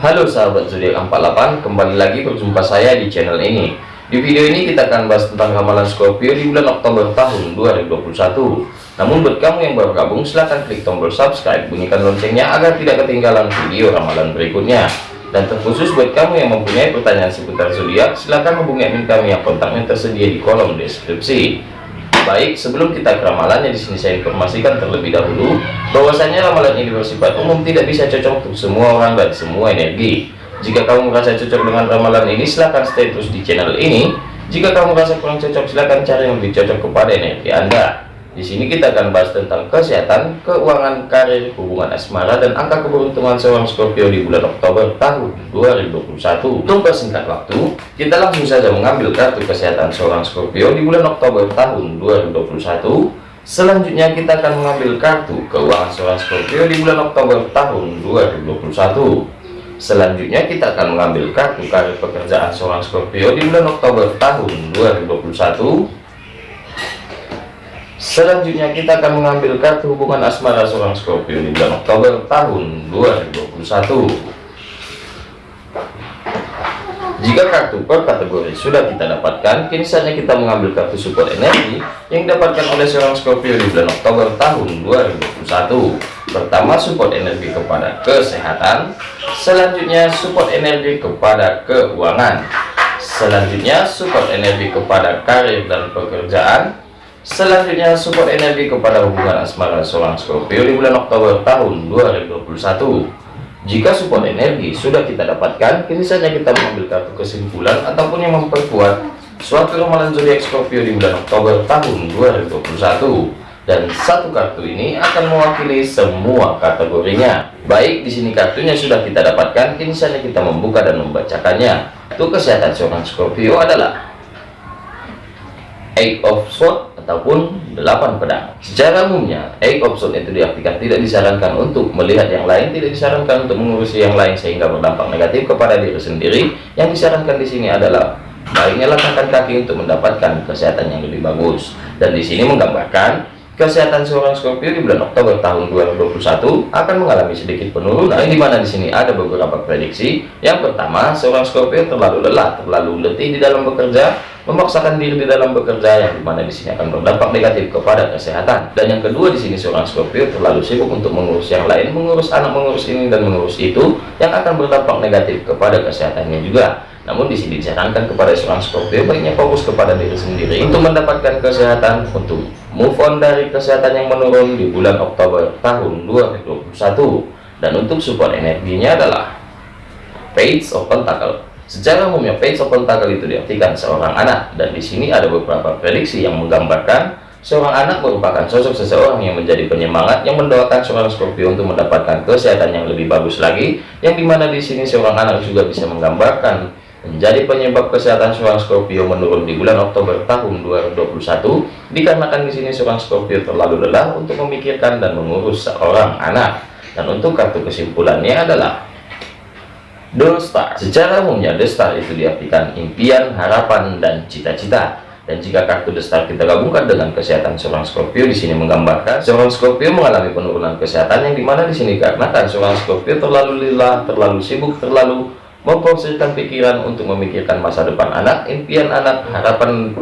Halo sahabat zodiak 48 kembali lagi berjumpa saya di channel ini. Di video ini kita akan bahas tentang ramalan Scorpio di bulan Oktober tahun 2021 namun buat kamu yang baru gabung silahkan klik tombol subscribe bunyikan loncengnya agar tidak ketinggalan video ramalan berikutnya. Dan terkhusus buat kamu yang mempunyai pertanyaan seputar zodiak silahkan hubungi admin kami yang kontaknya tersedia di kolom deskripsi Baik, sebelum kita ke ramalannya di sini saya informasikan terlebih dahulu bahwasanya ramalan ini bersifat umum tidak bisa cocok untuk semua orang dan semua energi. Jika kamu merasa cocok dengan ramalan ini, silahkan stay terus di channel ini. Jika kamu merasa kurang cocok, silahkan cari yang lebih cocok kepada energi Anda. Di sini kita akan bahas tentang kesehatan, keuangan, karir, hubungan asmara, dan angka keberuntungan seorang Scorpio di bulan Oktober tahun 2021. Untuk persingkat waktu, kita langsung saja mengambil kartu kesehatan seorang Scorpio di bulan Oktober tahun 2021. Selanjutnya kita akan mengambil kartu keuangan seorang Scorpio di bulan Oktober tahun 2021. Selanjutnya kita akan mengambil kartu karir pekerjaan seorang Scorpio di bulan Oktober tahun 2021. Selanjutnya kita akan mengambil kartu hubungan asmara seorang Scorpio di bulan Oktober tahun 2021. Jika kartu per kategori sudah kita dapatkan, kini saatnya kita mengambil kartu support energi yang didapatkan oleh seorang Scorpio di bulan Oktober tahun 2021. Pertama, support energi kepada kesehatan. Selanjutnya, support energi kepada keuangan. Selanjutnya, support energi kepada karir dan pekerjaan Selanjutnya support energi kepada hubungan asmara seorang Scorpio di bulan Oktober tahun 2021. Jika support energi sudah kita dapatkan, kini saja kita mengambil kartu kesimpulan ataupun yang memperkuat suatu ramalan zodiak Scorpio di bulan Oktober tahun 2021. Dan satu kartu ini akan mewakili semua kategorinya. Baik, di sini kartunya sudah kita dapatkan, kini saja kita membuka dan membacakannya. Untuk kesehatan seorang Scorpio adalah Eight of Swords ataupun delapan pedang. Secara umumnya, eight option itu diartikan tidak disarankan untuk melihat yang lain, tidak disarankan untuk mengurusi yang lain sehingga berdampak negatif kepada diri sendiri. Yang disarankan di sini adalah baiknya letakkan kaki untuk mendapatkan kesehatan yang lebih bagus. Dan di sini menggambarkan Kesehatan seorang Scorpio di bulan Oktober tahun 2021 akan mengalami sedikit penurunan, di mana di sini ada beberapa prediksi. Yang pertama, seorang Scorpio terlalu lelah, terlalu letih di dalam bekerja, memaksakan diri di dalam bekerja, yang di mana di sini akan berdampak negatif kepada kesehatan. Dan yang kedua di sini seorang Scorpio terlalu sibuk untuk mengurus yang lain, mengurus anak, mengurus ini dan mengurus itu, yang akan berdampak negatif kepada kesehatannya juga. Namun di sini disarankan kepada seorang Scorpio baiknya fokus kepada diri sendiri untuk mendapatkan kesehatan, untuk move on dari kesehatan yang menurun di bulan Oktober tahun 2021. Dan untuk support energinya adalah Page of Pentacle. Secara umumnya Page of Pentacle itu diartikan seorang anak dan di sini ada beberapa prediksi yang menggambarkan seorang anak merupakan sosok seseorang yang menjadi penyemangat yang mendoakan seorang Scorpio untuk mendapatkan kesehatan yang lebih bagus lagi yang di mana di sini seorang anak juga bisa menggambarkan menjadi penyebab kesehatan seorang Scorpio menurun di bulan Oktober tahun 2021 dikarenakan di sini seorang Scorpio terlalu lelah untuk memikirkan dan mengurus seorang anak. Dan untuk kartu kesimpulannya adalah The Star. Secara umumnya The Star itu diartikan impian, harapan, dan cita-cita. Dan jika kartu The Star kita gabungkan dengan kesehatan seorang Scorpio di sini menggambarkan seorang Scorpio mengalami penurunan kesehatan yang di mana di sini karena seorang Scorpio terlalu lelah, terlalu sibuk, terlalu memfokuskan pikiran untuk memikirkan masa depan anak, impian anak, harapan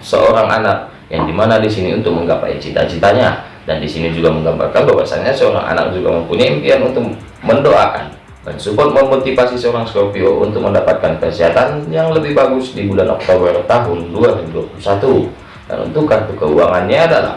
seorang anak yang di mana di sini untuk menggapai cita-citanya. Dan di sini juga menggambarkan bahwasanya seorang anak juga mempunyai impian untuk mendoakan dan support memotivasi seorang Scorpio untuk mendapatkan kesehatan yang lebih bagus di bulan Oktober tahun 2021 dan untuk kartu keuangannya adalah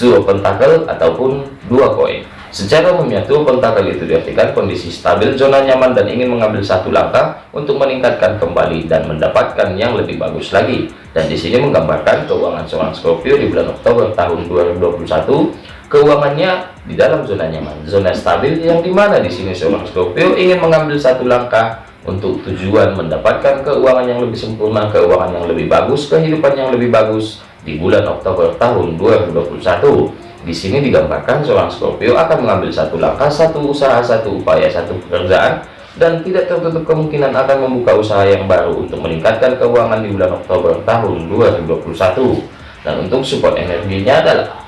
Two Pentacle ataupun dua koin Secara umumnya tuh pentakel itu diartikan kondisi stabil, zona nyaman dan ingin mengambil satu langkah untuk meningkatkan kembali dan mendapatkan yang lebih bagus lagi. Dan di sini menggambarkan keuangan seorang Scorpio di bulan Oktober tahun 2021, keuangannya di dalam zona nyaman, zona stabil yang di mana di sini seorang Scorpio ingin mengambil satu langkah untuk tujuan mendapatkan keuangan yang lebih sempurna, keuangan yang lebih bagus, kehidupan yang lebih bagus di bulan Oktober tahun 2021 di sini digambarkan seorang Scorpio akan mengambil satu langkah, satu usaha, satu upaya, satu pekerjaan, dan tidak tertutup kemungkinan akan membuka usaha yang baru untuk meningkatkan keuangan di bulan Oktober tahun 2021. Dan untuk support energinya adalah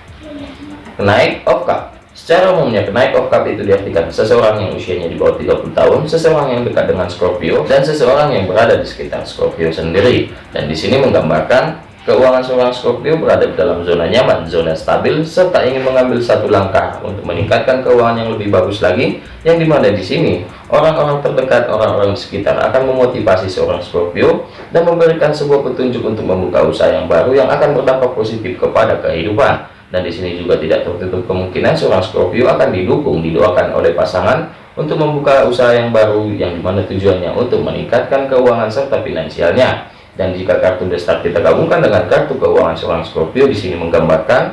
naik of cup. Secara umumnya, kenaik of cup itu diartikan seseorang yang usianya di bawah 30 tahun, seseorang yang dekat dengan Scorpio, dan seseorang yang berada di sekitar Scorpio sendiri. Dan di sini menggambarkan keuangan seorang Scorpio berada di dalam zona nyaman, zona stabil, serta ingin mengambil satu langkah untuk meningkatkan keuangan yang lebih bagus lagi, yang di mana di sini orang-orang terdekat, orang-orang sekitar akan memotivasi seorang Scorpio dan memberikan sebuah petunjuk untuk membuka usaha yang baru yang akan berdampak positif kepada kehidupan. Dan di sini juga tidak tertutup kemungkinan seorang Scorpio akan didukung didoakan oleh pasangan untuk membuka usaha yang baru yang di mana tujuannya untuk meningkatkan keuangan serta finansialnya dan jika kartu The kita gabungkan dengan kartu keuangan seorang Scorpio di sini menggambarkan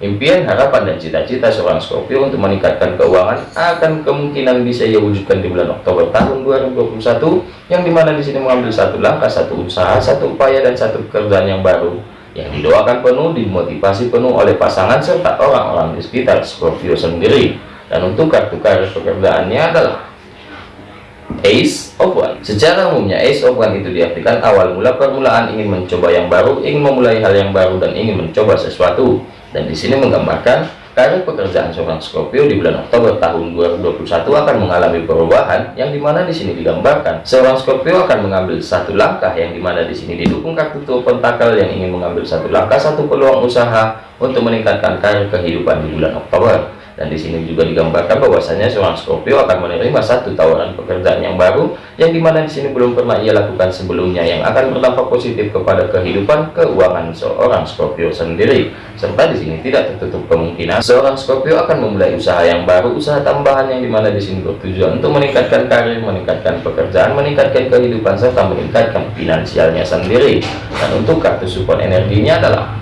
impian harapan dan cita-cita seorang Scorpio untuk meningkatkan keuangan akan kemungkinan bisa ia wujudkan di bulan Oktober tahun 2021 yang di mana di sini mengambil satu langkah satu usaha satu upaya dan satu pekerjaan yang baru yang didoakan penuh dimotivasi penuh oleh pasangan serta orang-orang di sekitar Scorpio sendiri. Dan untuk kartu karir pekerjaannya adalah Ace of One. Secara umumnya Ace of One itu diartikan awal mula permulaan ingin mencoba yang baru ingin memulai hal yang baru dan ingin mencoba sesuatu. Dan di sini menggambarkan Karir pekerjaan seorang Scorpio di bulan Oktober tahun 2021 akan mengalami perubahan yang di mana di sini digambarkan seorang Scorpio akan mengambil satu langkah yang di mana di sini didukung kartu tuh pentakel yang ingin mengambil satu langkah satu peluang usaha untuk meningkatkan karir kehidupan di bulan Oktober dan di sini juga digambarkan bahwasanya seorang Scorpio akan menerima satu tawaran pekerjaan yang baru yang di mana di sini belum pernah ia lakukan sebelumnya yang akan berdampak positif kepada kehidupan keuangan seorang Scorpio sendiri. Serta di sini tidak tertutup kemungkinan seorang Scorpio akan memulai usaha yang baru usaha tambahan yang di mana di sini bertujuan untuk meningkatkan karir meningkatkan pekerjaan meningkatkan kehidupan serta meningkatkan finansialnya sendiri. Dan untuk kartu support energinya adalah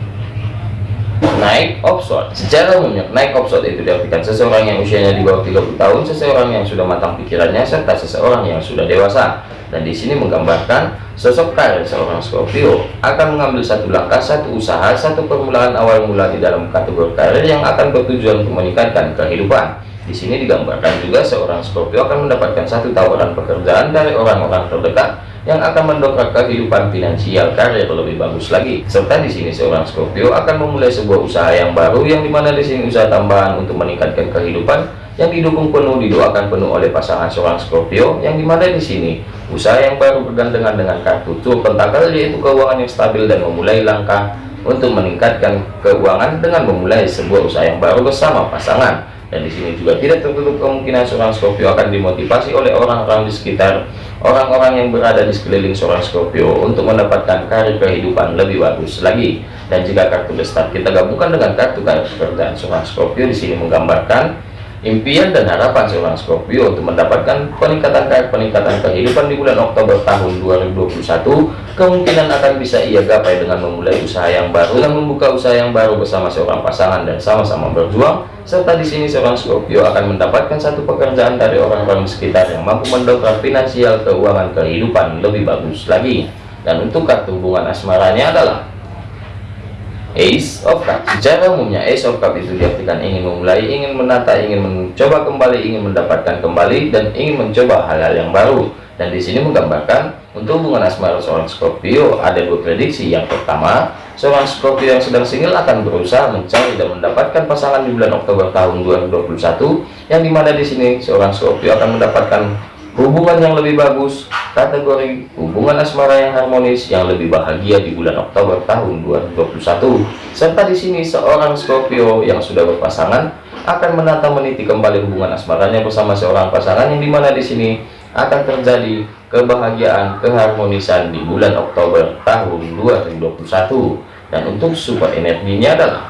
naik opsot secara umumnya naik opsot itu diartikan seseorang yang usianya di bawah 30 tahun seseorang yang sudah matang pikirannya serta seseorang yang sudah dewasa. Dan di sini menggambarkan sosok karir seorang Scorpio akan mengambil satu langkah satu usaha satu permulaan awal mula di dalam kategori karir yang akan bertujuan untuk meningkatkan kehidupan di sini digambarkan juga seorang Scorpio akan mendapatkan satu tawaran pekerjaan dari orang-orang terdekat yang akan mendongkrak kehidupan finansial karir lebih bagus lagi. Serta di sini seorang Scorpio akan memulai sebuah usaha yang baru yang di mana di sini usaha tambahan untuk meningkatkan kehidupan yang didukung penuh didoakan penuh oleh pasangan seorang Scorpio yang di mana di sini usaha yang baru bergandengan dengan kartu tur pentakel yaitu keuangan yang stabil dan memulai langkah untuk meningkatkan keuangan dengan memulai sebuah usaha yang baru bersama pasangan. Dan di sini juga tidak tertutup kemungkinan seorang Scorpio akan dimotivasi oleh orang-orang di sekitar orang-orang yang berada di sekeliling seorang Scorpio untuk mendapatkan karir kehidupan lebih bagus lagi. Dan jika kartu besar kita gabungkan dengan kartu karir pekerjaan seorang Scorpio di sini menggambarkan impian dan harapan seorang Scorpio untuk mendapatkan peningkatan peningkatan kehidupan di bulan Oktober tahun 2021 kemungkinan akan bisa ia gapai dengan memulai usaha yang baru dan membuka usaha yang baru bersama seorang pasangan dan sama-sama berjuang serta di sini seorang Scorpio akan mendapatkan satu pekerjaan dari orang-orang sekitar yang mampu mendongkrak finansial keuangan kehidupan lebih bagus lagi. Dan untuk kartu hubungan asmaranya adalah Ace of Cup secara umumnya Ace of Cup itu diartikan ingin memulai ingin menata ingin mencoba kembali ingin mendapatkan kembali dan ingin mencoba hal-hal yang baru. Dan di sini menggambarkan untuk hubungan asmara seorang Scorpio ada dua prediksi. Yang pertama seorang Scorpio yang sedang single akan berusaha mencari dan mendapatkan pasangan di bulan Oktober tahun 2021 yang di mana di sini seorang Scorpio akan mendapatkan hubungan yang lebih bagus kategori hubungan asmara yang harmonis yang lebih bahagia di bulan Oktober tahun 2021 serta di sini seorang Scorpio yang sudah berpasangan akan menata meniti kembali hubungan asmaranya bersama seorang pasangan yang di mana di sini akan terjadi kebahagiaan keharmonisan di bulan Oktober tahun 2021 dan untuk support energinya adalah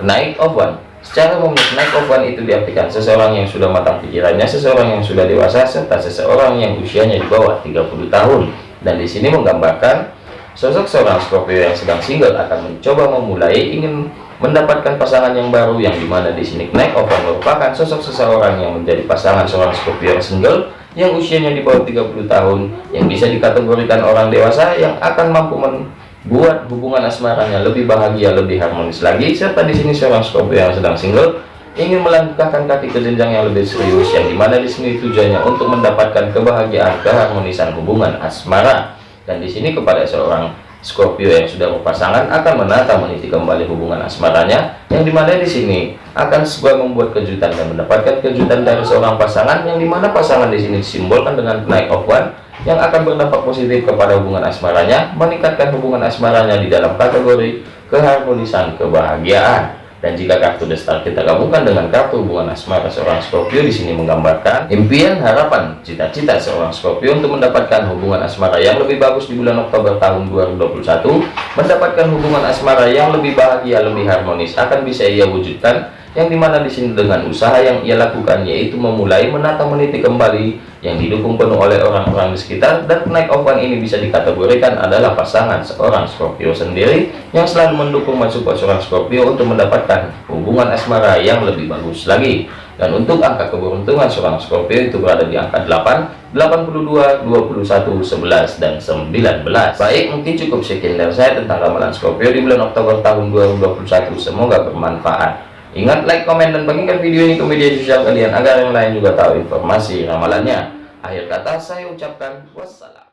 naik of one Secara umum, naik one itu diartikan seseorang yang sudah matang pikirannya, seseorang yang sudah dewasa, serta seseorang yang usianya di bawah 30 tahun. Dan di sini menggambarkan sosok seorang Scorpio yang sedang single akan mencoba memulai ingin mendapatkan pasangan yang baru yang di mana di sini naik one merupakan sosok seseorang yang menjadi pasangan seorang Scorpio yang single yang usianya di bawah 30 tahun yang bisa dikategorikan orang dewasa yang akan mampu men buat hubungan asmaranya lebih bahagia lebih harmonis lagi serta di sini seorang Scorpio yang sedang single ingin melangkahkan kaki ke jenjang yang lebih serius yang di mana di sini tujuannya untuk mendapatkan kebahagiaan keharmonisan hubungan asmara. Dan di sini kepada seorang Scorpio yang sudah berpasangan akan menata meniti kembali hubungan asmaranya yang di mana di sini akan sebuah membuat kejutan dan mendapatkan kejutan dari seorang pasangan yang di mana pasangan di sini disimbolkan dengan Knight of One yang akan berdampak positif kepada hubungan asmaranya meningkatkan hubungan asmaranya di dalam kategori keharmonisan kebahagiaan. Dan jika kartu The Star kita gabungkan dengan kartu hubungan asmara seorang Scorpio di sini menggambarkan impian, harapan, cita-cita seorang Scorpio untuk mendapatkan hubungan asmara yang lebih bagus di bulan Oktober tahun 2021, mendapatkan hubungan asmara yang lebih bahagia, lebih harmonis akan bisa ia wujudkan yang di mana di sini dengan usaha yang ia lakukan yaitu memulai menata meniti kembali yang didukung penuh oleh orang-orang di sekitar dan naik of one ini bisa dikategorikan adalah pasangan seorang Scorpio sendiri yang selalu mendukung masuk seorang Scorpio untuk mendapatkan hubungan asmara yang lebih bagus lagi. Dan untuk angka keberuntungan seorang Scorpio itu berada di angka 8 82 21 11 dan 19 baik mungkin cukup sekian dari saya tentang ramalan Scorpio di bulan Oktober tahun 2021 semoga bermanfaat Ingat like, komen, dan bagikan video ini ke media sosial kalian agar yang lain juga tahu informasi ramalannya. Akhir kata saya ucapkan wassalam.